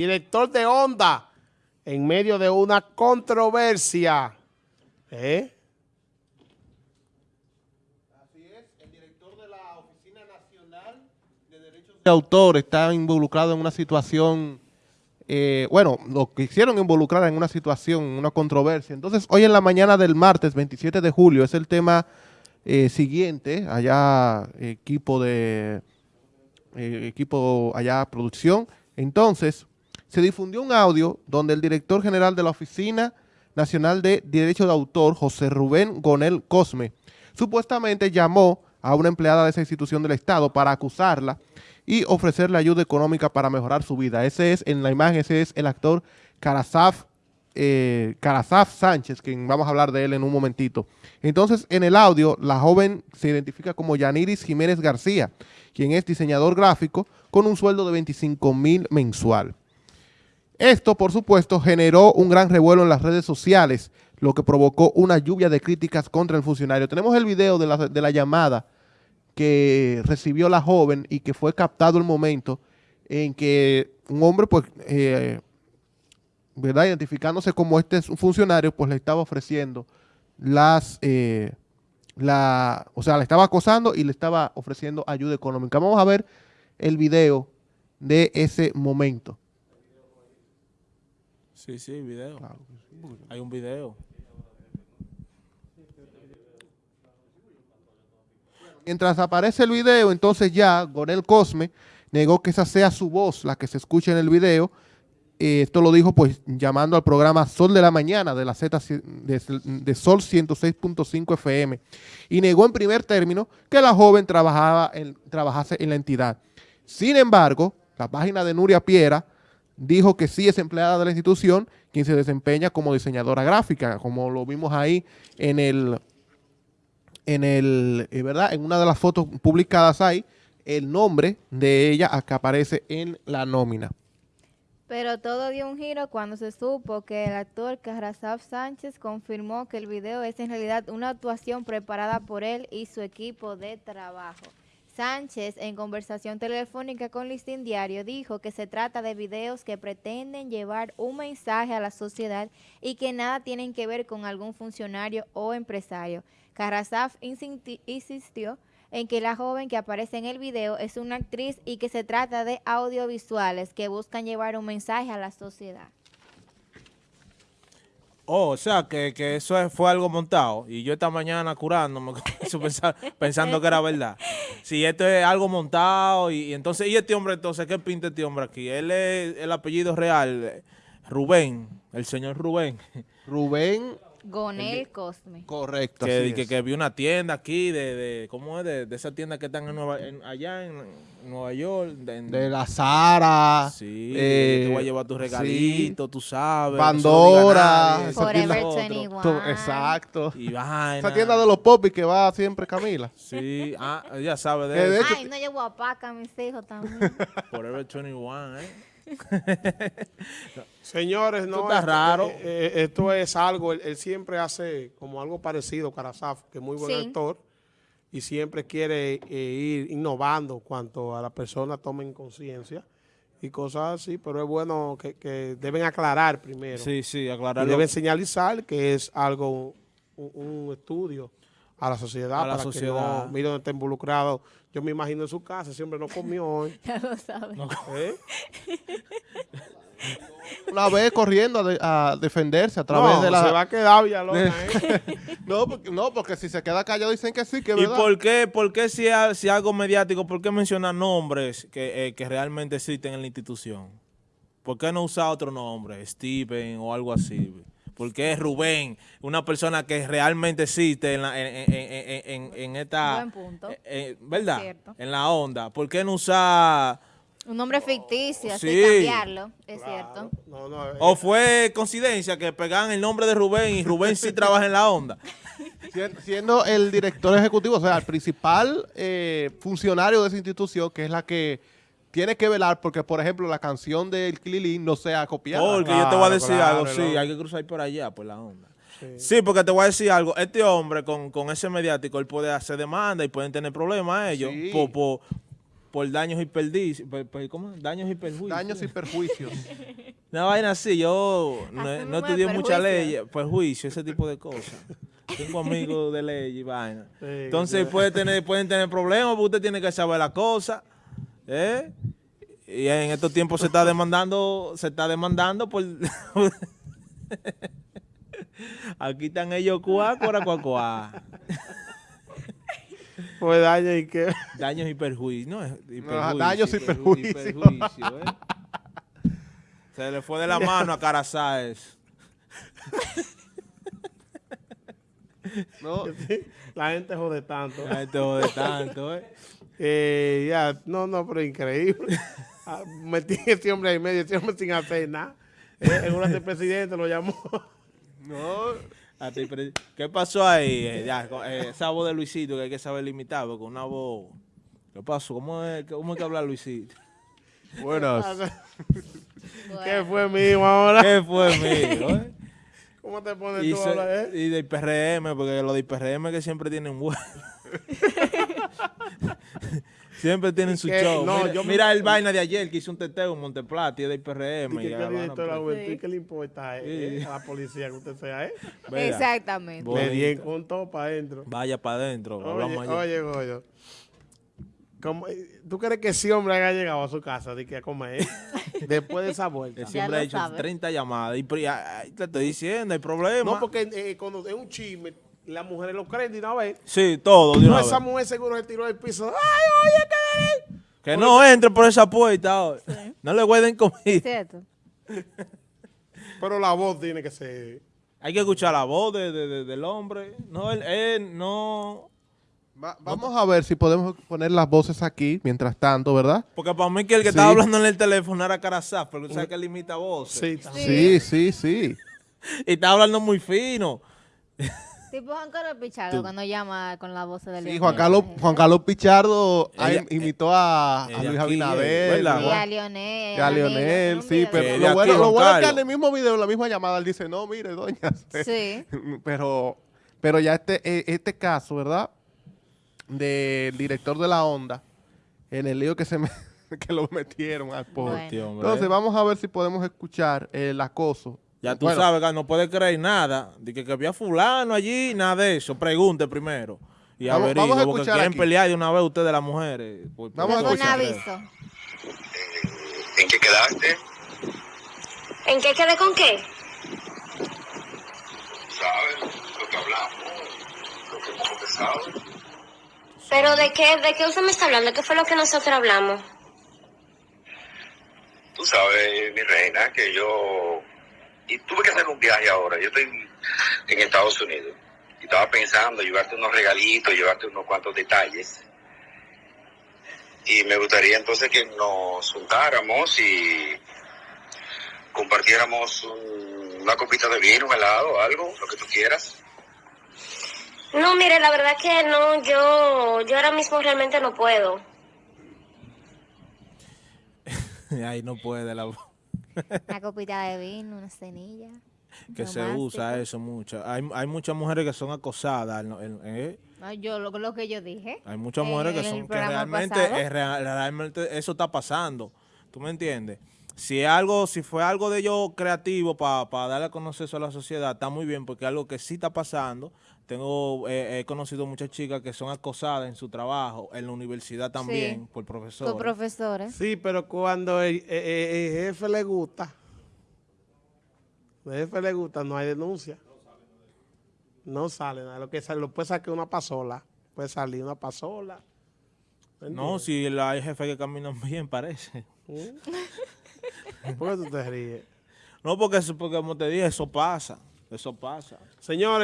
director de Onda, en medio de una controversia. ¿Eh? Así es, el director de la Oficina Nacional de Derechos de Autor está involucrado en una situación, eh, bueno, lo quisieron involucrar en una situación, una controversia. Entonces, hoy en la mañana del martes 27 de julio es el tema eh, siguiente, allá equipo de, eh, equipo allá producción. Entonces, se difundió un audio donde el director general de la Oficina Nacional de Derecho de Autor, José Rubén Gonel Cosme, supuestamente llamó a una empleada de esa institución del Estado para acusarla y ofrecerle ayuda económica para mejorar su vida. Ese es, en la imagen, ese es el actor Karasaf, eh, Sánchez, quien vamos a hablar de él en un momentito. Entonces, en el audio, la joven se identifica como Yaniris Jiménez García, quien es diseñador gráfico con un sueldo de 25 mil mensual. Esto, por supuesto, generó un gran revuelo en las redes sociales, lo que provocó una lluvia de críticas contra el funcionario. Tenemos el video de la, llamada que recibió la joven y que fue captado el momento en que un hombre, pues, eh, ¿verdad? Identificándose como este es un funcionario, pues le estaba ofreciendo las, eh, la, o sea, le estaba acosando y le estaba ofreciendo ayuda económica. Vamos a ver el video de ese momento. Sí, sí, video. Hay un video. Mientras aparece el video, entonces ya Gonel Cosme negó que esa sea su voz la que se escucha en el video. Eh, esto lo dijo pues llamando al programa Sol de la Mañana de la Z de, Sol 106.5 FM y negó en primer término que la joven trabajaba en, trabajase en la entidad. Sin embargo, la página de Nuria Piera dijo que sí es empleada de la institución, quien se desempeña como diseñadora gráfica, como lo vimos ahí en el, en el, eh, ¿verdad? En una de las fotos publicadas ahí, el nombre de ella que aparece en la nómina. Pero todo dio un giro cuando se supo que el actor Carrasaf Sánchez confirmó que el video es en realidad una actuación preparada por él y su equipo de trabajo. Sánchez, en conversación telefónica con Listín Diario, dijo que se trata de videos que pretenden llevar un mensaje a la sociedad y que nada tienen que ver con algún funcionario o empresario. Carrasaf insistió en que la joven que aparece en el video es una actriz y que se trata de audiovisuales que buscan llevar un mensaje a la sociedad. Oh, o sea, que, eso fue algo montado. Y yo esta mañana curándome, pensando que era verdad. Si esto es algo montado, y, entonces, ¿y este hombre entonces? ¿Qué pinta este hombre aquí? Él es el apellido real, Rubén, el señor Rubén. Rubén Gonel Cosme. Correcto. Que, que, que, vi una tienda aquí de, de ¿cómo es? De, de esa tienda que están en Nueva, allá en Nueva York. De, la Zara. Sí, eh, te voy a llevar tu regalito, tú sabes. Pandora. Forever 21. Exacto. Y vaina. Esa tienda de los popis que va siempre Camila. Sí, ah, ya sabe de eso. Ay, no llevo a Paca a mis hijos también. Forever 21, ¿eh? Señores, no, esto, raro. Eh, eh, esto es algo, él, siempre hace como algo parecido, Carasaf, que es muy buen actor, y siempre quiere eh, ir innovando cuanto a la persona tomen conciencia y cosas así, pero es bueno que, deben aclarar primero. Sí, sí, aclarar. deben señalizar que es algo, un, estudio a la sociedad. A la sociedad. Que no, está involucrado. Yo me imagino en su casa, siempre no comió hoy. Ya lo sabe. una vez corriendo a, defenderse a través de la... se va a quedar Villalona, no, porque, no, porque si se queda callado dicen que sí, que ¿Y por qué, por qué si, si algo mediático, por qué menciona nombres que, eh, que realmente existen en la institución? ¿Por qué no usa otro nombre, Steven o algo así? Porque es Rubén, una persona que realmente existe en, la, en, en, esta... Buen punto. Eh, eh, ¿Verdad? En la onda. ¿Por qué no usa un nombre ficticio, así cambiarlo, es cierto. o fue coincidencia que pegaban el nombre de Rubén y Rubén sí trabaja en la onda. Siendo el director ejecutivo, o sea, el principal eh, funcionario de esa institución, que es la que tiene que velar porque, por ejemplo, la canción del Clilín no sea copiada. Porque yo te voy a decir algo, sí, hay que cruzar por allá, por la onda. Sí. porque te voy a decir algo. Este hombre con, ese mediático, él puede hacer demanda y pueden tener problemas ellos por, por daños y perdicios. ¿Cómo? Daños y perjuicios. Daños y perjuicios. Una vaina así, yo no, estudié mucha perjuicio. ley, perjuicio, ese tipo de cosas. Tengo amigos de ley y vaina. Sí, Entonces puede tener, pueden tener problemas porque usted tiene que saber la cosa. ¿eh? Y en estos tiempos se está demandando, se está demandando por... Aquí están ellos cuá, cuá, cuá, cuá. Pues daño y que. Daños y perjuicios. No, y Ajá, perjuicios, daños y perju- perjuicios. perjuicios, ¿eh? Se le fue de la mano a Carazáez. ¿no? La gente jode tanto. La gente jode tanto, ¿eh? Eh, ya, no, no, pero increíble. Ah, Metí a ese hombre ahí medio, ese hombre sin hacer nada. Eh, en una del presidente lo llamó. No, ¿Qué pasó ahí? Eh, ya, con- eh, esa voz de Luisito que hay que saber limitar, porque una voz... ¿Qué pasó? ¿Cómo es, cómo es que habla Luisito? buenas. ¿Qué fue mío ahora? ¿Qué fue mío? eh? ¿Cómo te pones Y, tú a se- hablar, eh? y del PRM, porque los del PRM que siempre tienen vuelo. siempre tienen su que- show. no, mira, yo me- mira el vaina de ayer que hizo un teteo en Monteplata y es del PRM. Y que y qué Sí. ¿qué le importa eh, Sí. eh, a la policía que usted sea, eh? Exactamente. Le di con todo para adentro. Vaya para adentro. Oye, oye. ¿cómo- eh, ¿Tú crees que ese hombre haya llegado a su casa de que a comer después de esa vuelta? Ese hombre ha hecho sabe. 30 llamadas. Y, te estoy diciendo, hay problema. No, porque eh, cuando es un chisme, las mujeres lo creen de una vez. Sí, todo. de No, esa mujer seguro se tiró del piso. ¡Ay, oye, qué! Que no entre por esa puerta. No le guarden comida. ¿Cierto? Pero la voz tiene que ser. Hay que escuchar la voz de- de- de- del hombre. No, él, él no... Va- vamos a ver si podemos poner las voces aquí, mientras tanto, ¿verdad? Porque para mí que el que Sí. estaba hablando en el teléfono era Carazá, porque tú sabes que él imita voces. Sí. Sí, sí, sí. Y estaba hablando muy fino. Tipo Juan Carlos Pichardo cuando llama con la voz de Sí, Juan Carlos, Juan Carlos Pichardo ah, Ella- imitó a, Luis Abinader. Y a Lionel. y a Lionel, sí, pero lo bueno, lo bueno es que en el mismo video, en la misma llamada, él dice, no, mire, doña. Sí. pero, pero ya este, eh, este caso, ¿verdad? Del director de la onda, en el lío que se me, que lo metieron al pobre. Bueno. Entonces, vamos a ver si podemos escuchar el acoso. Ya tú Bueno, sabes que no puede creer nada. De que, que había fulano allí, nada de eso. Pregunte primero. Y Vamos- averigüe, vamos a porque quieren aquí. pelear de una vez ustedes las mujeres. Por- por Vamos a un escuchar. aviso. ¿En qué quedaste? ¿En qué quedé con qué? ¿Sabes lo que hablamos? Lo que hemos conversado. ¿Pero de qué, de qué usted me está hablando? ¿Qué fue lo que nosotros hablamos? Tú sabes, mi reina, que yo... Y tuve que hacer un viaje ahora. Yo estoy en Estados Unidos. Y estaba pensando llevarte unos regalitos, llevarte unos cuantos detalles. Y me gustaría entonces que nos juntáramos y compartiéramos un- una copita de vino, un helado, algo, lo que tú quieras. No, mire, la verdad que no, yo, yo ahora mismo realmente no puedo. Ahí no puede la Una copita de vino, una cenilla. que se usa eso mucho. Hay, hay muchas mujeres que son acosadas. ¿eh? No, yo lo, lo que yo dije. Hay muchas en- mujeres que son que realmente, es real- realmente eso está pasando. ¿Tú me entiendes? Si es algo, si fue algo de ellos creativo para darle a conocer eso a la sociedad, está muy bien, porque es algo que sí está pasando. Tengo, eh, he conocido muchas chicas que son acosadas en su trabajo, en la universidad también, por profesores. profesores. Sí, pero cuando el, el- el- el jefe le gusta, el jefe le gusta, no hay denuncia. No sale nada. Lo que sale, lo puede sacar una pasola. Puede salir una pasola. ¿Me no, si la- hay jefes que caminan bien, parece. ¿Por qué tú te ríes? No, porque, porque como te dije, eso pasa. Eso pasa. Señores.